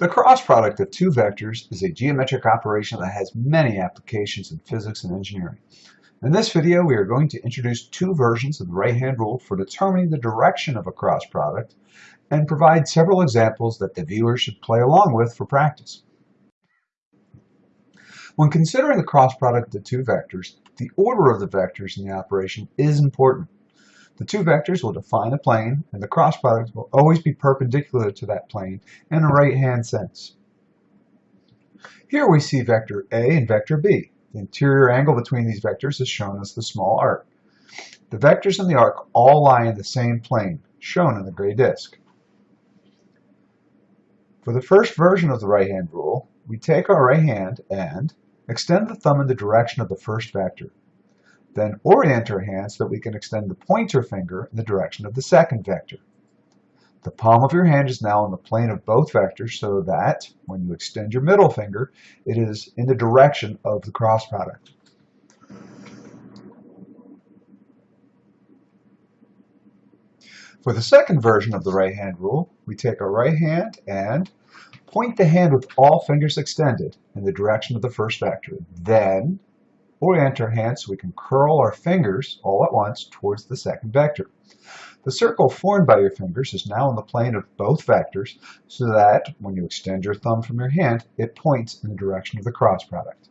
The cross product of two vectors is a geometric operation that has many applications in physics and engineering. In this video, we are going to introduce two versions of the right-hand rule for determining the direction of a cross product and provide several examples that the viewer should play along with for practice. When considering the cross product of two vectors, the order of the vectors in the operation is important. The two vectors will define a plane, and the cross product will always be perpendicular to that plane in a right-hand sense. Here we see vector A and vector B. The interior angle between these vectors is shown as the small arc. The vectors in the arc all lie in the same plane, shown in the gray disk. For the first version of the right-hand rule, we take our right hand and extend the thumb in the direction of the first vector. Then orient our hand so that we can extend the pointer finger in the direction of the second vector. The palm of your hand is now on the plane of both vectors so that when you extend your middle finger, it is in the direction of the cross product. For the second version of the right hand rule, we take our right hand and point the hand with all fingers extended in the direction of the first vector. Then orient our hands so we can curl our fingers all at once towards the second vector. The circle formed by your fingers is now in the plane of both vectors so that when you extend your thumb from your hand, it points in the direction of the cross product.